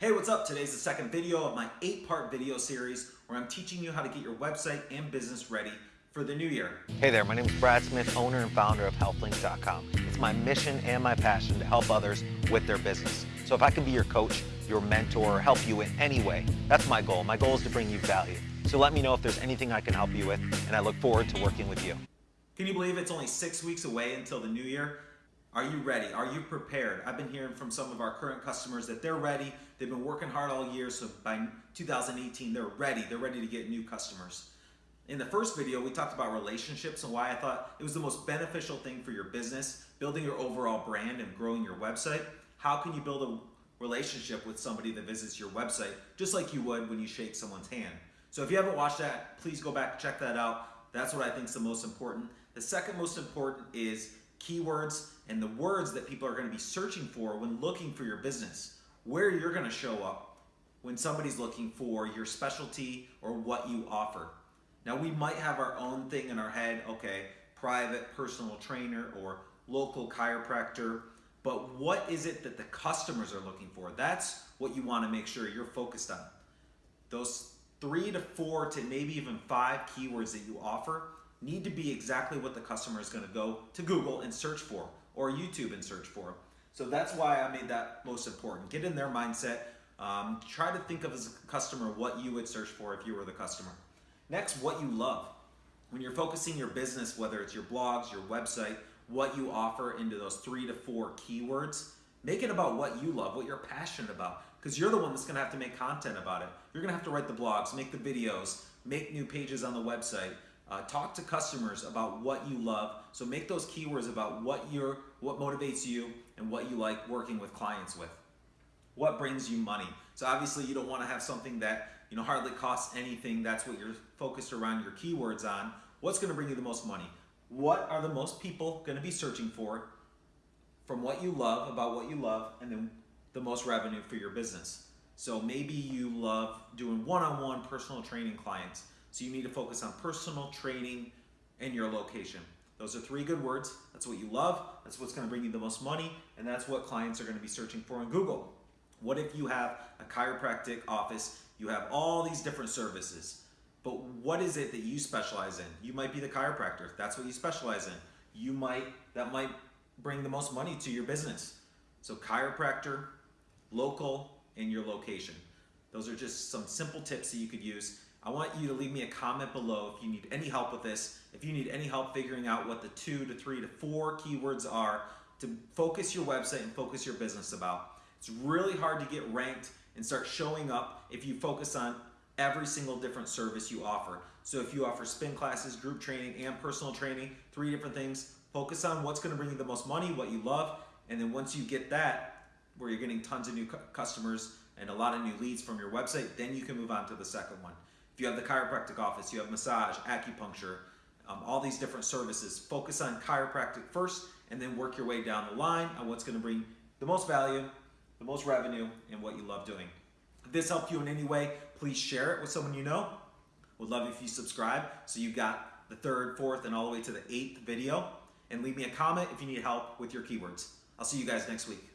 Hey, what's up? Today's the second video of my eight part video series where I'm teaching you how to get your website and business ready for the new year. Hey there, my name is Brad Smith, owner and founder of HealthLink.com. It's my mission and my passion to help others with their business. So if I can be your coach, your mentor, or help you in any way, that's my goal. My goal is to bring you value. So let me know if there's anything I can help you with, and I look forward to working with you. Can you believe it's only six weeks away until the new year? Are you ready? Are you prepared? I've been hearing from some of our current customers that they're ready. They've been working hard all year, so by 2018, they're ready. They're ready to get new customers. In the first video, we talked about relationships and why I thought it was the most beneficial thing for your business, building your overall brand and growing your website. How can you build a relationship with somebody that visits your website, just like you would when you shake someone's hand? So if you haven't watched that, please go back, check that out. That's what I think is the most important. The second most important is keywords and the words that people are going to be searching for when looking for your business. Where you're going to show up when somebody's looking for your specialty or what you offer. Now, we might have our own thing in our head, okay, private personal trainer or local chiropractor, but what is it that the customers are looking for? That's what you want to make sure you're focused on. Those three to four to maybe even five keywords that you offer need to be exactly what the customer is going to go to Google and search for or YouTube and search for. So that's why I made that most important. Get in their mindset. Um, try to think of as a customer what you would search for if you were the customer. Next, what you love. When you're focusing your business, whether it's your blogs, your website, what you offer into those three to four keywords, make it about what you love, what you're passionate about, because you're the one that's gonna have to make content about it. You're gonna have to write the blogs, make the videos, make new pages on the website, uh, talk to customers about what you love. So make those keywords about what you're, what motivates you and what you like working with clients with. What brings you money? So obviously you don't want to have something that you know hardly costs anything. That's what you're focused around your keywords on. What's going to bring you the most money? What are the most people going to be searching for from what you love about what you love and then the most revenue for your business? So maybe you love doing one-on-one -on -one personal training clients. So you need to focus on personal training and your location. Those are three good words. That's what you love. That's what's going to bring you the most money. And that's what clients are going to be searching for in Google. What if you have a chiropractic office? You have all these different services. But what is it that you specialize in? You might be the chiropractor. That's what you specialize in. You might, that might bring the most money to your business. So chiropractor, local, and your location. Those are just some simple tips that you could use I want you to leave me a comment below if you need any help with this, if you need any help figuring out what the two to three to four keywords are to focus your website and focus your business about. It's really hard to get ranked and start showing up if you focus on every single different service you offer. So if you offer spin classes, group training, and personal training, three different things, focus on what's gonna bring you the most money, what you love, and then once you get that, where you're getting tons of new customers and a lot of new leads from your website, then you can move on to the second one. You have the chiropractic office, you have massage, acupuncture, um, all these different services. Focus on chiropractic first and then work your way down the line on what's going to bring the most value, the most revenue, and what you love doing. If this helped you in any way, please share it with someone you know. Would love if you subscribe so you got the third, fourth, and all the way to the eighth video. And leave me a comment if you need help with your keywords. I'll see you guys next week.